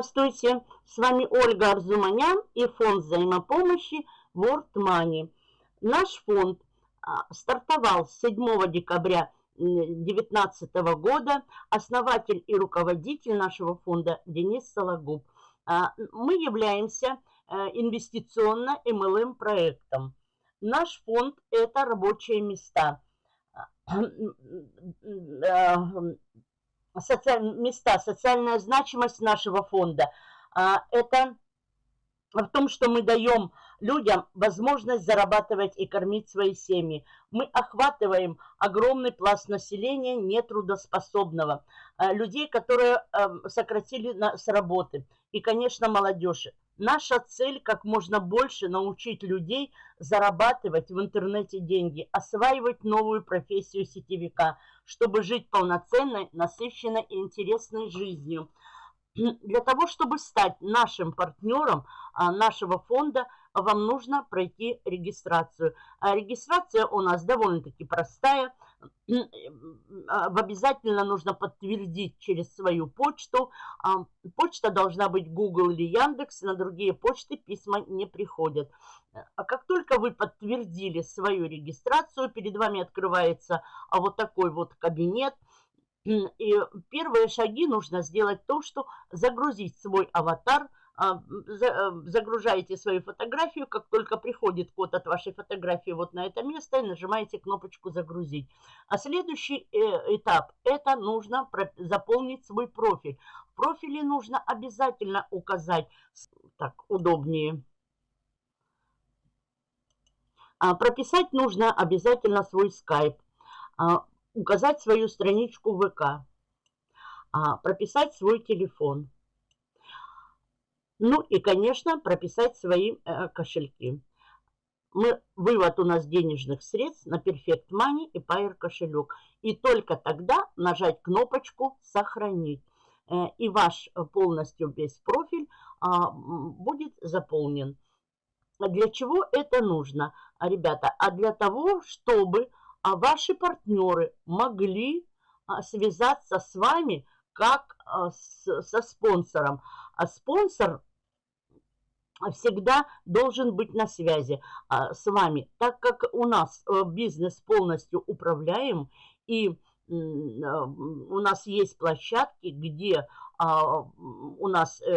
Здравствуйте! С вами Ольга Арзуманян и фонд взаимопомощи World Money. Наш фонд а, стартовал с 7 декабря 2019 года. Основатель и руководитель нашего фонда Денис Сологуб. А, мы являемся э, инвестиционно-МЛМ проектом. Наш фонд – это рабочие места а, соци... места, социальная значимость нашего фонда, а, это в том, что мы даем людям возможность зарабатывать и кормить свои семьи. Мы охватываем огромный пласт населения нетрудоспособного, а, людей, которые эм, сократили с работы, и, конечно, молодежь. Наша цель как можно больше научить людей зарабатывать в интернете деньги, осваивать новую профессию сетевика, чтобы жить полноценной, насыщенной и интересной жизнью. Для того, чтобы стать нашим партнером а, нашего фонда, вам нужно пройти регистрацию. А регистрация у нас довольно-таки простая – обязательно нужно подтвердить через свою почту. А, почта должна быть Google или Яндекс, на другие почты письма не приходят. А как только вы подтвердили свою регистрацию, перед вами открывается вот такой вот кабинет. И первые шаги нужно сделать то, что загрузить свой аватар – а, загружаете свою фотографию, как только приходит код от вашей фотографии вот на это место, и нажимаете кнопочку «Загрузить». А следующий э, этап – это нужно заполнить свой профиль. В профиле нужно обязательно указать, так, удобнее, а, прописать нужно обязательно свой скайп, а, указать свою страничку ВК, прописать свой телефон – ну и, конечно, прописать свои э, кошельки. Мы, вывод у нас денежных средств на Perfect Money и Pair кошелек. И только тогда нажать кнопочку «Сохранить». Э, и ваш полностью весь профиль э, будет заполнен. Для чего это нужно, ребята? А для того, чтобы а, ваши партнеры могли а, связаться с вами как а, со спонсором. А спонсор всегда должен быть на связи а, с вами, так как у нас э, бизнес полностью управляем и э, у нас есть площадки, где а, у нас э,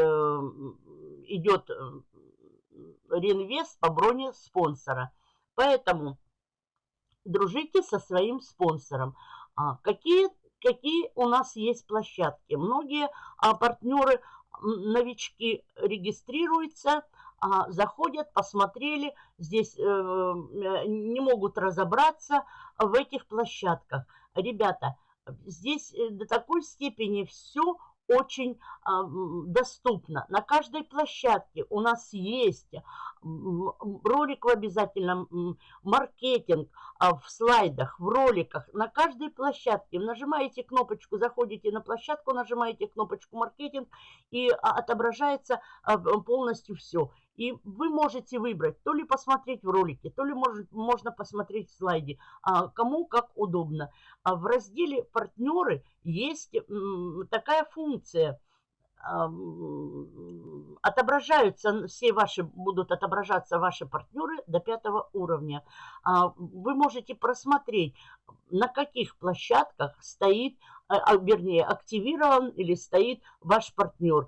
идет реинвест по броне спонсора. Поэтому дружите со своим спонсором. А, какие, какие у нас есть площадки? Многие партнеры новички регистрируются, а, заходят, посмотрели, здесь э, э, не могут разобраться в этих площадках. Ребята, здесь э, до такой степени все очень а, доступно. На каждой площадке у нас есть ролик в обязательном, маркетинг а, в слайдах, в роликах. На каждой площадке нажимаете кнопочку, заходите на площадку, нажимаете кнопочку маркетинг и а, отображается полностью все. И вы можете выбрать, то ли посмотреть в ролике, то ли может, можно посмотреть в слайде, а, кому как удобно. А в разделе «Партнеры» есть такая функция – отображаются, все ваши, будут отображаться ваши партнеры до пятого уровня. А, вы можете просмотреть, на каких площадках стоит, а, вернее, активирован или стоит ваш партнер.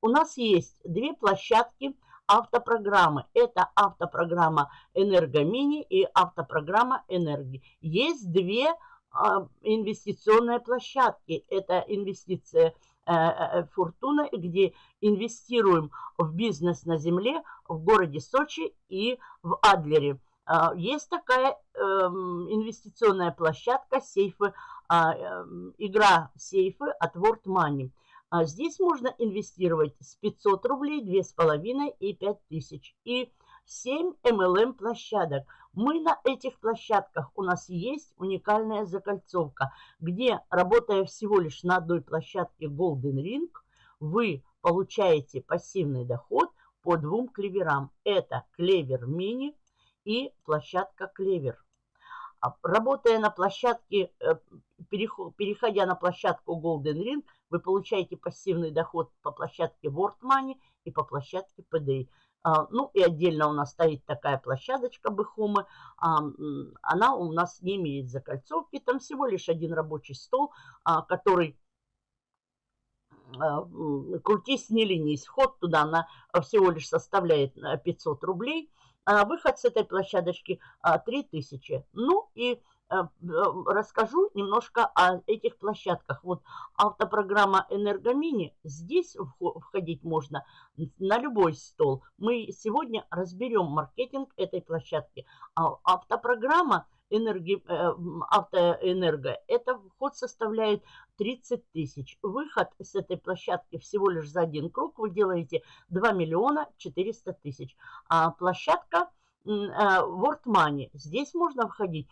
У нас есть две площадки автопрограммы. Это автопрограмма «Энергомини» и автопрограмма «Энергии». Есть две а, инвестиционные площадки. Это инвестиция э, э, «Фортуна», где инвестируем в бизнес на земле в городе Сочи и в Адлере. А, есть такая эм, инвестиционная площадка «Сейфы», а, эм, игра «Сейфы» от World Money. А здесь можно инвестировать с 500 рублей, 2,5 и 5000. И 7 MLM площадок. Мы на этих площадках, у нас есть уникальная закольцовка, где, работая всего лишь на одной площадке Golden Ring, вы получаете пассивный доход по двум клеверам. Это клевер мини и площадка клевер. А, работая на площадке, э, переходя на площадку Golden Ring, вы получаете пассивный доход по площадке World Money и по площадке PDA. А, ну и отдельно у нас стоит такая площадочка Бэхомы. Она у нас не имеет закольцовки. Там всего лишь один рабочий стол, а, который крутись не ленись. Вход туда она всего лишь составляет 500 рублей. А выход с этой площадочки 3000. Ну и Э, расскажу немножко о этих площадках. Вот автопрограмма «Энергомини», здесь входить можно на любой стол. Мы сегодня разберем маркетинг этой площадки. А автопрограмма энерги, э, автоэнерго, это вход составляет 30 тысяч. Выход с этой площадки всего лишь за один круг вы делаете 2 миллиона 400 тысяч. А площадка Э, World Money. Здесь можно входить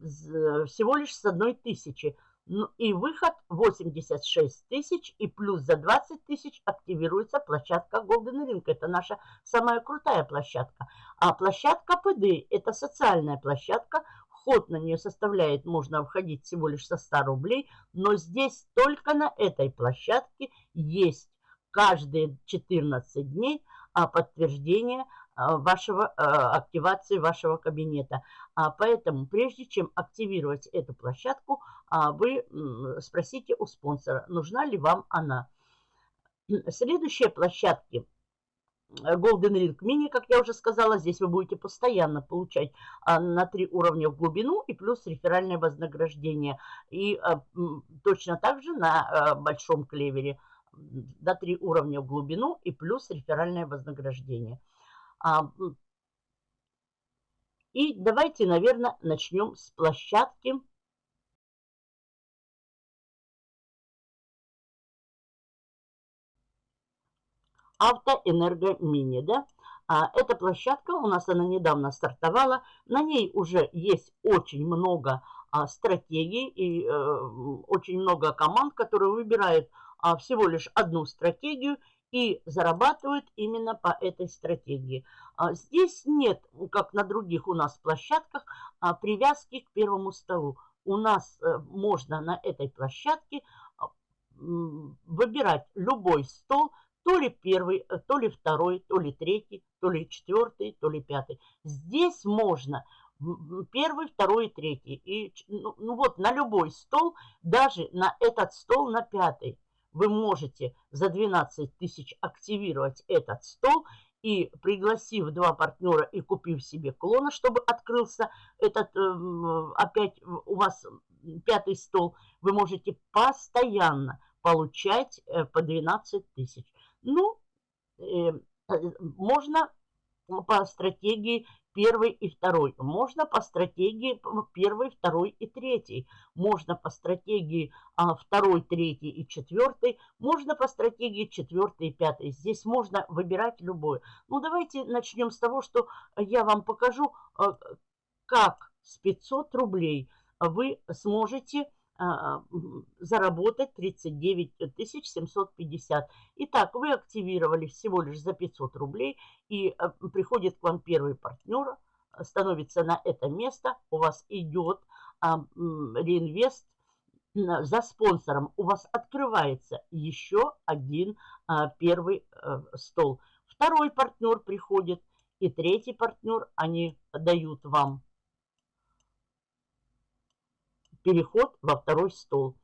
всего лишь с одной тысячи. Ну, и выход 86 тысяч, и плюс за 20 тысяч активируется площадка Golden Ring. Это наша самая крутая площадка. А площадка PD – это социальная площадка. Вход на нее составляет, можно входить всего лишь со 100 рублей. Но здесь только на этой площадке есть каждые 14 дней а, подтверждение вашего, а, активации вашего кабинета. А поэтому, прежде чем активировать эту площадку, вы спросите у спонсора, нужна ли вам она. Следующие площадки Golden Ring Mini, как я уже сказала, здесь вы будете постоянно получать на три уровня в глубину и плюс реферальное вознаграждение. И точно так же на большом клевере до три уровня в глубину и плюс реферальное вознаграждение. А, и давайте, наверное, начнем с площадки. Автоэнергомини, да? А, эта площадка у нас, она недавно стартовала. На ней уже есть очень много а, стратегий и а, очень много команд, которые выбирают а, всего лишь одну стратегию – и зарабатывают именно по этой стратегии. А, здесь нет, как на других у нас площадках, а, привязки к первому столу. У нас э, можно на этой площадке а, выбирать любой стол, то ли первый, э, то ли второй, то ли третий, то ли четвертый, то ли пятый. Здесь можно первый, второй, третий. И ну, ну вот на любой стол, даже на этот стол, на пятый, вы можете за 12 тысяч активировать этот стол и пригласив два партнера и купив себе клона, чтобы открылся этот, эм, опять у вас пятый стол, вы можете постоянно получать э, по 12 тысяч. Ну, э, можно по стратегии первый и второй. Можно по стратегии первый, второй и третий. Можно по стратегии а, второй, третий и четвертый. Можно по стратегии четвертый и пятый. Здесь можно выбирать любой. Ну, давайте начнем с того, что я вам покажу, а, как с 500 рублей вы сможете заработать 39 750. Итак, вы активировали всего лишь за 500 рублей, и а, приходит к вам первый партнер, становится на это место, у вас идет а, реинвест за спонсором, у вас открывается еще один первый стол. Второй партнер приходит, и третий партнер, они дают вам переход во второй стол.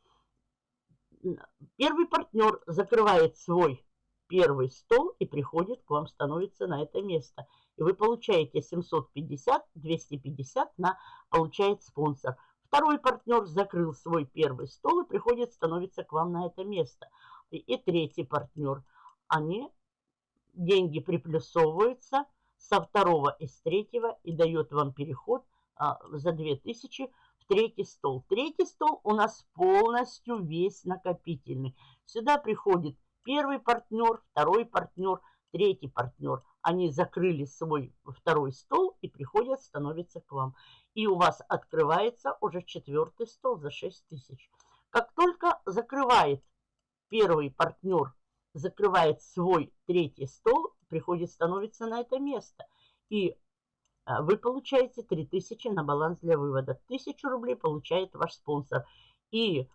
Первый партнер закрывает свой первый стол и приходит к вам, становится на это место. И вы получаете 750, 250 на получает спонсор. Второй партнер закрыл свой первый стол и приходит, становится к вам на это место. И, и третий партнер. Они, деньги приплюсовываются со второго и с третьего и дает вам переход за 2000 третий стол. Третий стол у нас полностью весь накопительный. Сюда приходит первый партнер, второй партнер, третий партнер. Они закрыли свой второй стол и приходят, становятся к вам. И у вас открывается уже четвертый стол за 6 тысяч. Как только закрывает первый партнер, закрывает свой третий стол, приходит, становится на это место. И вы получаете 3000 на баланс для вывода. 1000 рублей получает ваш спонсор. И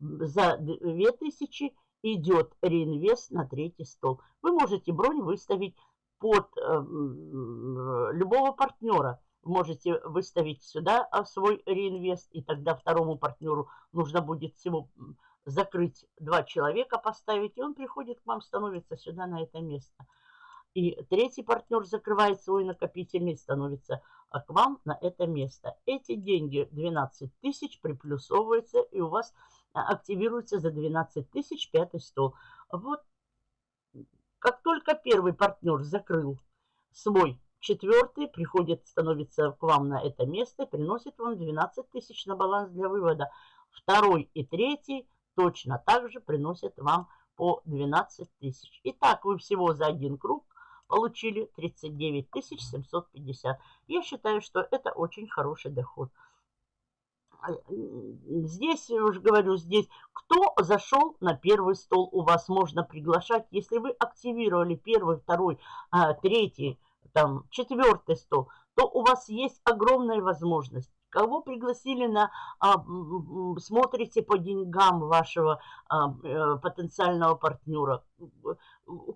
за 2000 идет реинвест на третий стол. Вы можете бронь выставить под э, любого партнера. Можете выставить сюда а, свой реинвест, и тогда второму партнеру нужно будет всего закрыть два человека, поставить, и он приходит к вам, становится сюда на это место. И третий партнер закрывает свой накопительный, становится а, к вам на это место. Эти деньги 12 тысяч приплюсовываются, и у вас а, активируется за 12 тысяч пятый стол. Вот как только первый партнер закрыл свой четвертый, приходит, становится к вам на это место, приносит вам 12 тысяч на баланс для вывода. Второй и третий точно так же приносят вам по 12 тысяч. Итак, вы всего за один круг получили 39 750. Я считаю, что это очень хороший доход. А, здесь, я уже говорю, здесь кто зашел на первый стол, у вас можно приглашать. Если вы активировали первый, второй, а, третий, там, четвертый стол, то у вас есть огромная возможность Кого пригласили на... А, смотрите по деньгам вашего а, э, потенциального партнера.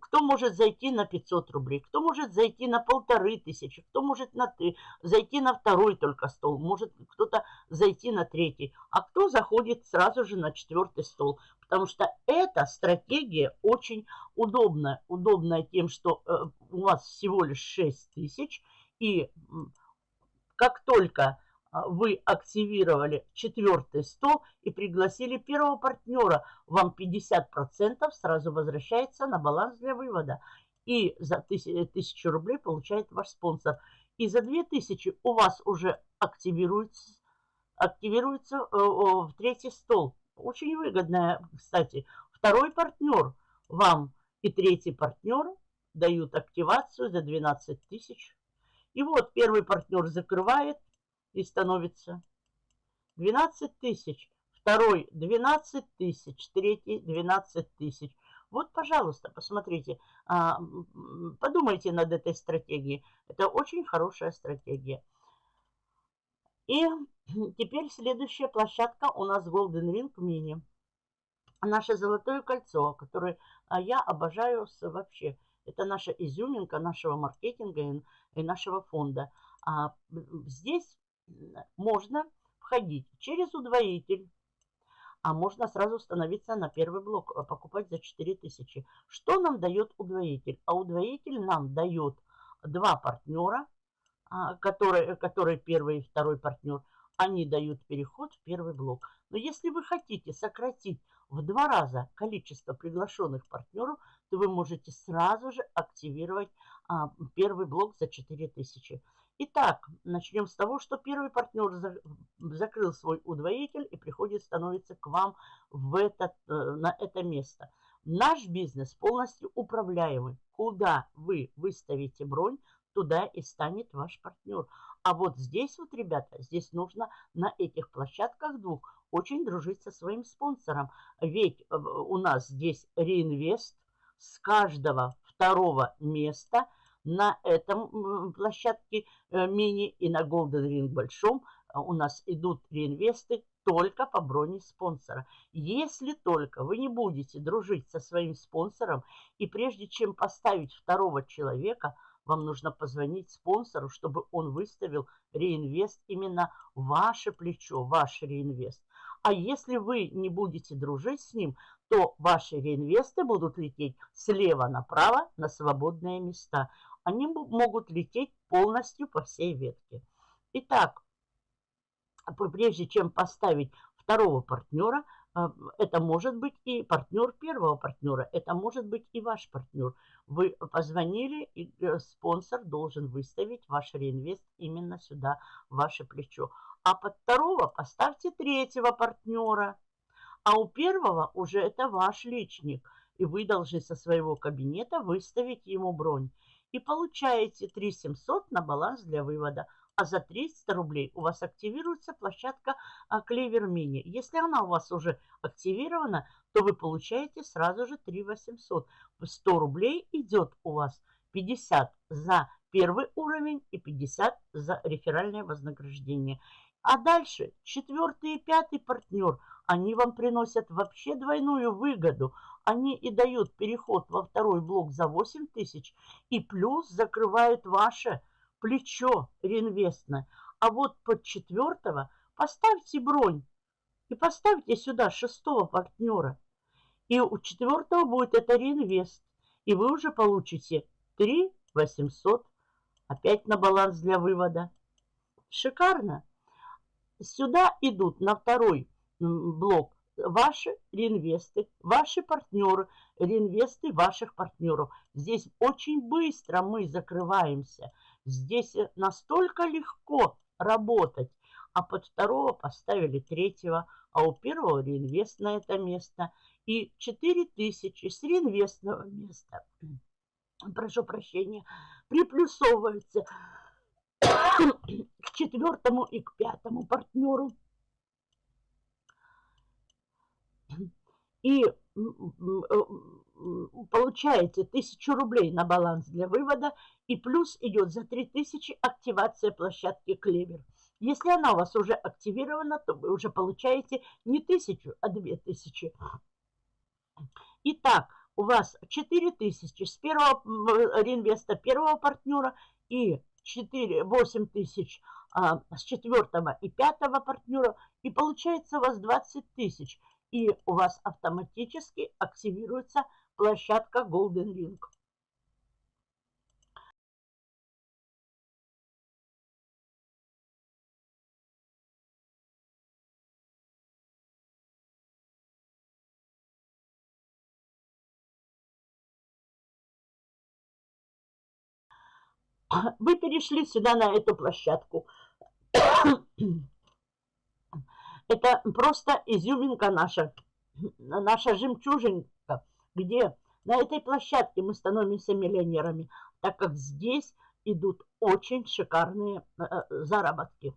Кто может зайти на 500 рублей, кто может зайти на полторы тысячи, кто может на, зайти на второй только стол, может кто-то зайти на третий, а кто заходит сразу же на четвертый стол. Потому что эта стратегия очень удобная. Удобная тем, что э, у вас всего лишь 6 тысяч, и как только вы активировали четвертый стол и пригласили первого партнера, вам 50% сразу возвращается на баланс для вывода. И за 1000 рублей получает ваш спонсор. И за 2000 у вас уже активируется, активируется э, в третий стол. Очень выгодная, кстати. Второй партнер вам и третий партнер дают активацию за 12 тысяч. И вот первый партнер закрывает, и становится 12 тысяч. Второй 12 тысяч, третий 12 тысяч. Вот, пожалуйста, посмотрите, а, подумайте над этой стратегией. Это очень хорошая стратегия. И теперь следующая площадка у нас Golden Ring Mini. Наше золотое кольцо, которое а, я обожаю вообще. Это наша изюминка нашего маркетинга и нашего фонда. А здесь можно входить через удвоитель, а можно сразу становиться на первый блок, а покупать за 4000. Что нам дает удвоитель? А удвоитель нам дает два партнера, а, которые, которые первый и второй партнер, они дают переход в первый блок. Но если вы хотите сократить в два раза количество приглашенных партнеров, то вы можете сразу же активировать а, первый блок за 4000. Итак, начнем с того, что первый партнер за, закрыл свой удвоитель и приходит, становится к вам в этот, э, на это место. Наш бизнес полностью управляемый. Куда вы выставите бронь, туда и станет ваш партнер. А вот здесь вот, ребята, здесь нужно на этих площадках двух очень дружить со своим спонсором. Ведь э, у нас здесь реинвест с каждого второго места – на этом площадке э, мини и на Golden Ring большом э, у нас идут реинвесты только по броне спонсора. Если только вы не будете дружить со своим спонсором, и прежде чем поставить второго человека, вам нужно позвонить спонсору, чтобы он выставил реинвест именно ваше плечо, ваш реинвест. А если вы не будете дружить с ним, то ваши реинвесты будут лететь слева направо на свободные места они могут лететь полностью по всей ветке. Итак, прежде чем поставить второго партнера, а, это может быть и партнер первого партнера, это может быть и ваш партнер. Вы позвонили, и э, спонсор должен выставить ваш реинвест именно сюда, в ваше плечо. А под второго поставьте третьего партнера, а у первого уже это ваш личник, и вы должны со своего кабинета выставить ему бронь и получаете 3700 на баланс для вывода. А за 300 рублей у вас активируется площадка Клевер Мини. Если она у вас уже активирована, то вы получаете сразу же 3800. 100 рублей идет у вас 50 за первый уровень и 50 за реферальное вознаграждение. А дальше четвертый и пятый партнер, они вам приносят вообще двойную выгоду. Они и дают переход во второй блок за 8 тысяч и плюс закрывают ваше плечо реинвестное. А вот под четвертого поставьте бронь и поставьте сюда шестого партнера. И у четвертого будет это реинвест. И вы уже получите 3 800 опять на баланс для вывода. Шикарно. Сюда идут на второй блок ваши реинвесты, ваши партнеры, реинвесты ваших партнеров. Здесь очень быстро мы закрываемся. Здесь настолько легко работать. А под второго поставили третьего, а у первого реинвест на это место. И 4000 с реинвестного места, прошу прощения, приплюсовывается к четвертому и к пятому партнеру. И получаете 1000 рублей на баланс для вывода, и плюс идет за 3000 активация площадки Клевер. Если она у вас уже активирована, то вы уже получаете не 1000, а 2000. Итак, у вас 4000 с первого реинвеста первого партнера и 4, 8 тысяч а, с четвертого и пятого партнера, и получается у вас 20 тысяч. И у вас автоматически активируется площадка Golden Ring. Вы перешли сюда на эту площадку. Это просто изюминка наша, наша жемчужинка, где на этой площадке мы становимся миллионерами, так как здесь идут очень шикарные э, э, заработки.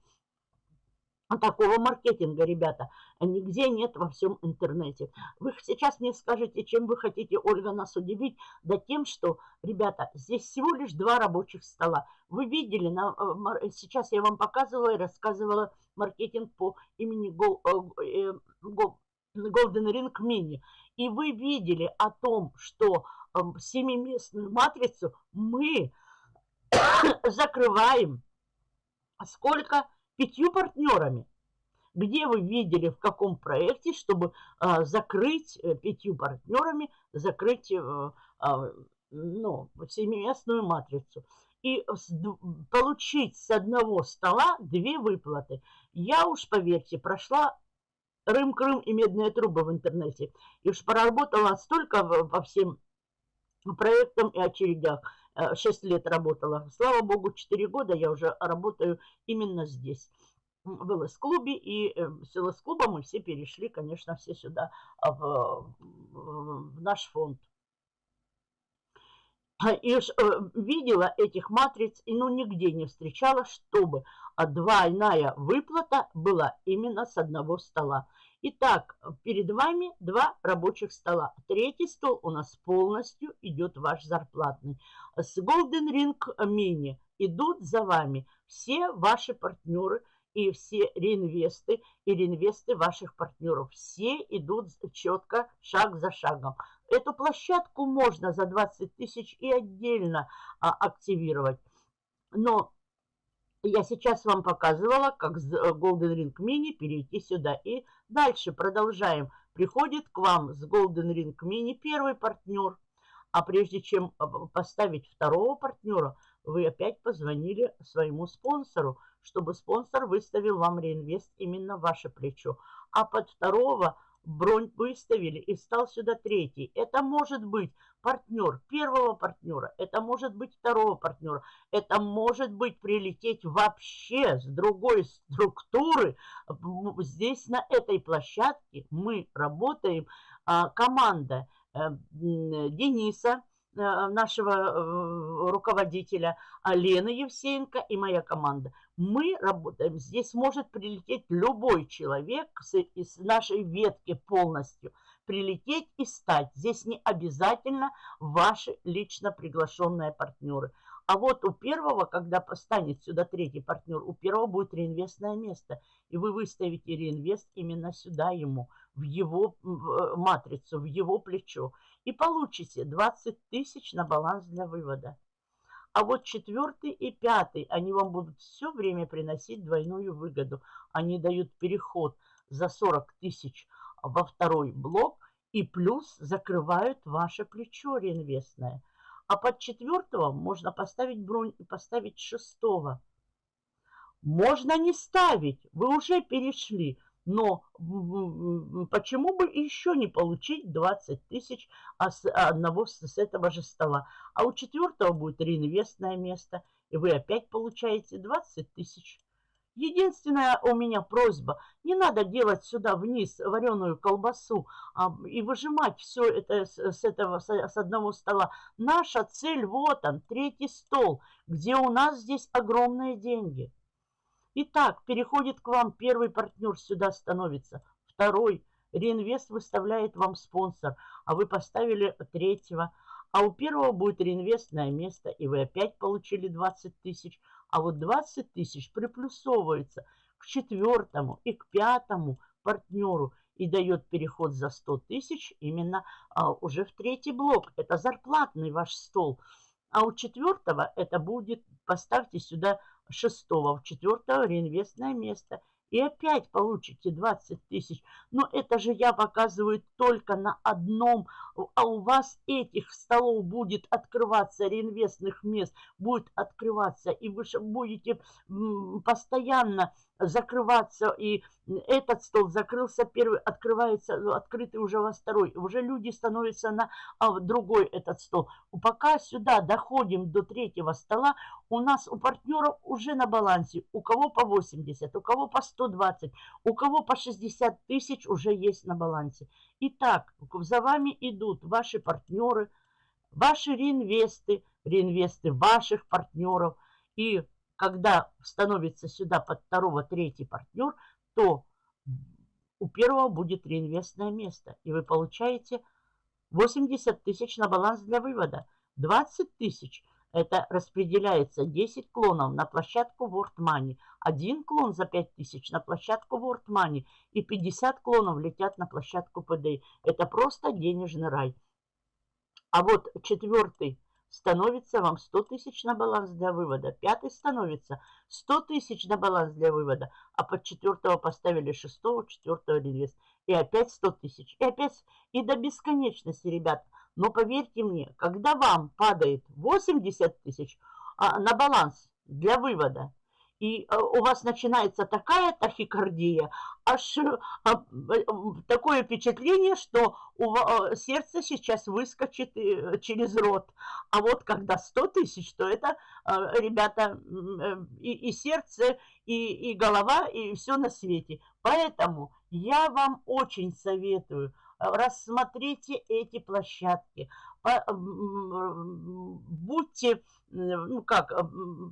А такого маркетинга, ребята, нигде нет во всем интернете. Вы сейчас мне скажете, чем вы хотите, Ольга, нас удивить? Да тем, что, ребята, здесь всего лишь два рабочих стола. Вы видели, на, э, сейчас я вам показывала и рассказывала маркетинг по имени э, Golden Ring Mini. И вы видели о том, что семиместную матрицу мы закрываем сколько? Пятью партнерами. Где вы видели, в каком проекте, чтобы а, закрыть э, пятью партнерами, закрыть э, а, ну, семиместную матрицу и получить с одного стола две выплаты. Я уж, поверьте, прошла Рым-Крым и медные трубы в интернете. И уж поработала столько по всем проектам и очередях. 6 э, лет работала. Слава богу, 4 года я уже работаю именно здесь в ЛС-клубе, и э, с ЛС-клуба мы все перешли, конечно, все сюда, а, в, в наш фонд. И э, видела этих матриц, и ну нигде не встречала, чтобы двойная выплата была именно с одного стола. Итак, перед вами два рабочих стола. Третий стол у нас полностью идет ваш зарплатный. С Golden Ring Mini идут за вами все ваши партнеры и все реинвесты и реинвесты ваших партнеров. Все идут четко, шаг за шагом. Эту площадку можно за 20 тысяч и отдельно а, активировать. Но я сейчас вам показывала, как с э, Golden Ring Mini перейти сюда. И дальше продолжаем. Приходит к вам с Golden Ring Mini первый партнер. А прежде чем э, поставить второго партнера, вы опять позвонили своему спонсору, чтобы спонсор выставил вам реинвест именно в ваше плечо. А под второго бронь выставили и стал сюда третий. Это может быть партнер первого партнера, это может быть второго партнера, это может быть прилететь вообще с другой структуры. Здесь на этой площадке мы работаем, а, команда э, Дениса, нашего э, руководителя, Лены Евсеенко и моя команда мы работаем. Здесь может прилететь любой человек из нашей ветки полностью. Прилететь и стать. Здесь не обязательно ваши лично приглашенные партнеры. А вот у первого, когда постанет сюда третий партнер, у первого будет реинвестное место. И вы выставите реинвест именно сюда ему, в его в матрицу, в его плечо. И получите 20 тысяч на баланс для вывода. А вот четвертый и пятый, они вам будут все время приносить двойную выгоду. Они дают переход за 40 тысяч во второй блок и плюс закрывают ваше плечо реинвестное. А под четвертого можно поставить бронь и поставить шестого. Можно не ставить, вы уже перешли. Но почему бы еще не получить 20 тысяч одного с этого же стола? А у четвертого будет реинвестное место, и вы опять получаете 20 тысяч. Единственная у меня просьба, не надо делать сюда вниз вареную колбасу а, и выжимать все это с, с этого с, с одного стола. Наша цель вот он, третий стол, где у нас здесь огромные деньги. Итак, переходит к вам первый партнер, сюда становится. Второй, реинвест выставляет вам спонсор, а вы поставили третьего. А у первого будет реинвестное место, и вы опять получили 20 тысяч. А вот 20 тысяч приплюсовывается к четвертому и к пятому партнеру и дает переход за 100 тысяч именно а, уже в третий блок. Это зарплатный ваш стол. А у четвертого это будет, поставьте сюда шестого, в четвертого реинвестное место. И опять получите 20 тысяч. Но это же я показываю только на одном. А у вас этих столов будет открываться, реинвестных мест будет открываться. И вы будете постоянно закрываться, и этот стол закрылся первый, открывается, ну, открытый уже во второй. Уже люди становятся на а, другой этот стол. Пока сюда доходим до третьего стола, у нас у партнеров уже на балансе, у кого по 80, у кого по 120, у кого по 60 тысяч уже есть на балансе. Итак, за вами идут ваши партнеры, ваши реинвесты, реинвесты ваших партнеров и когда становится сюда под второго, третий партнер, то у первого будет реинвестное место. И вы получаете 80 тысяч на баланс для вывода. 20 тысяч – это распределяется 10 клонов на площадку World Money. Один клон за 5 тысяч на площадку World Money. И 50 клонов летят на площадку PDA. Это просто денежный рай. А вот четвертый становится вам 100 тысяч на баланс для вывода. Пятый становится 100 тысяч на баланс для вывода. А под четвертого поставили шестого, четвертого реинвест. И опять 100 тысяч. И опять и до бесконечности, ребят. Но поверьте мне, когда вам падает 80 тысяч а, на баланс для вывода, и э, у вас начинается такая тахикардия, аж э, а, э, такое впечатление, что у сердце сейчас выскочит через рот. А вот когда 100 тысяч, то это, ребята, и, и сердце, и, и голова, и все на свете. Поэтому я вам очень советую, рассмотрите эти площадки, будьте ну как,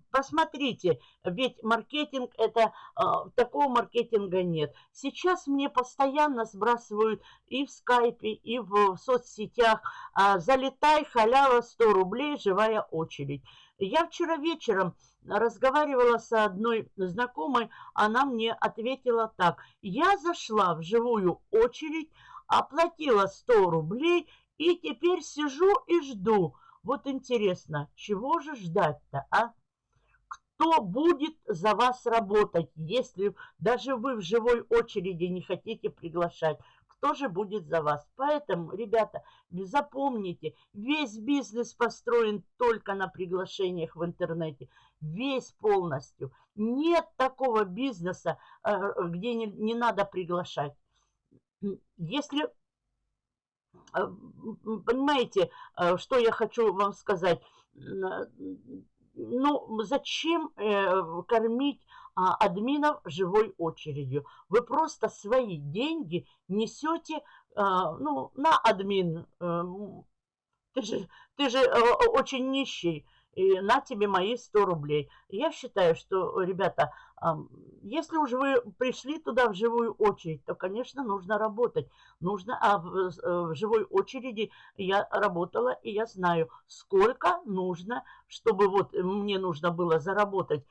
посмотрите, ведь маркетинг это, а, такого маркетинга нет. Сейчас мне постоянно сбрасывают и в скайпе, и в соцсетях, а, залетай, халява, 100 рублей, живая очередь. Я вчера вечером разговаривала с одной знакомой, она мне ответила так. Я зашла в живую очередь, оплатила 100 рублей и теперь сижу и жду. Вот интересно, чего же ждать-то, а? Кто будет за вас работать, если даже вы в живой очереди не хотите приглашать? Кто же будет за вас? Поэтому, ребята, запомните, весь бизнес построен только на приглашениях в интернете. Весь полностью. Нет такого бизнеса, э, где не, не надо приглашать. Если понимаете, а, что я хочу вам сказать? Ну, зачем э, кормить а, админов живой очередью? Вы просто свои деньги несете ну, на админ. Э, ты же, ты же э, очень нищий. И на тебе мои 100 рублей. Я считаю, что, ребята, если уж вы пришли туда в живую очередь, то, конечно, нужно работать. Нужно, а в, э, в живой очереди я работала, и я знаю, сколько нужно, чтобы вот мне нужно было заработать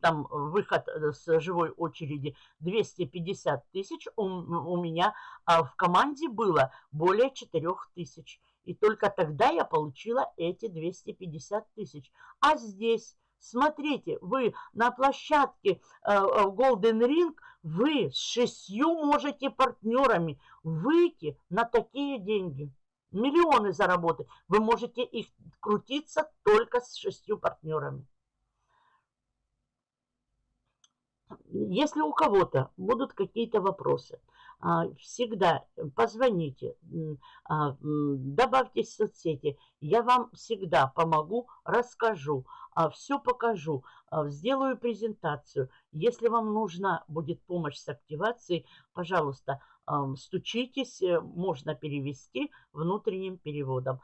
там выход э, с живой очереди 250 тысяч, у, у меня а в команде было более 4 тысяч. И только тогда я получила эти 250 тысяч. А здесь, смотрите, вы на площадке э, Golden Ring, вы с шестью можете партнерами выйти на такие деньги. Миллионы заработать. Вы можете их крутиться только с шестью партнерами. Если у кого-то будут какие-то вопросы, всегда позвоните, а, добавьтесь в соцсети. Я вам всегда помогу, расскажу, а, все покажу, сделаю презентацию. Если вам нужна будет помощь с активацией, пожалуйста, стучитесь, э, можно перевести внутренним переводом.